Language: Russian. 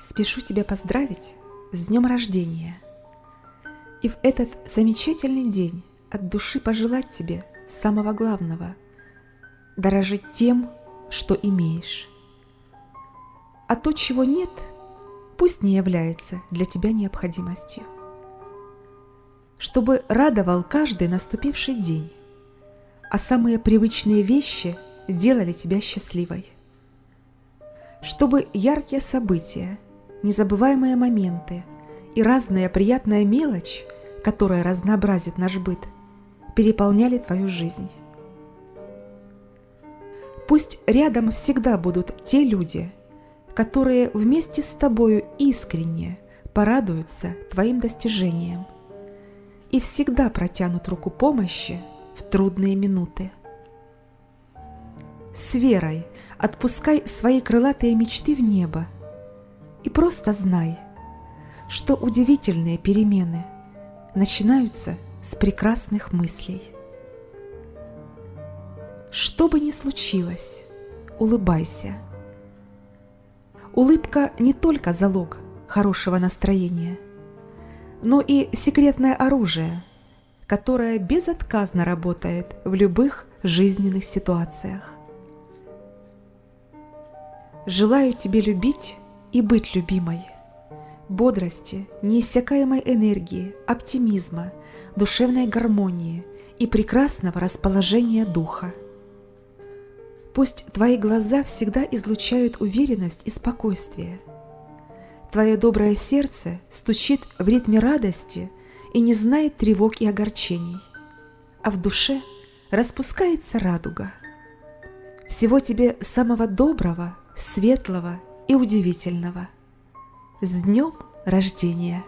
Спешу тебя поздравить с днем рождения. И в этот замечательный день от души пожелать тебе самого главного – дорожить тем, что имеешь. А то, чего нет, пусть не является для тебя необходимостью. Чтобы радовал каждый наступивший день, а самые привычные вещи делали тебя счастливой. Чтобы яркие события, незабываемые моменты и разная приятная мелочь, которая разнообразит наш быт, переполняли твою жизнь. Пусть рядом всегда будут те люди, которые вместе с тобою искренне порадуются твоим достижениям и всегда протянут руку помощи в трудные минуты. С верой отпускай свои крылатые мечты в небо и просто знай, что удивительные перемены начинаются с прекрасных мыслей. Что бы ни случилось, улыбайся. Улыбка не только залог хорошего настроения, но и секретное оружие, которое безотказно работает в любых жизненных ситуациях. Желаю тебе любить и быть любимой, бодрости, неиссякаемой энергии, оптимизма, душевной гармонии и прекрасного расположения духа. Пусть твои глаза всегда излучают уверенность и спокойствие. Твое доброе сердце стучит в ритме радости и не знает тревог и огорчений, а в душе распускается радуга. Всего тебе самого доброго, светлого и удивительного. С днем рождения!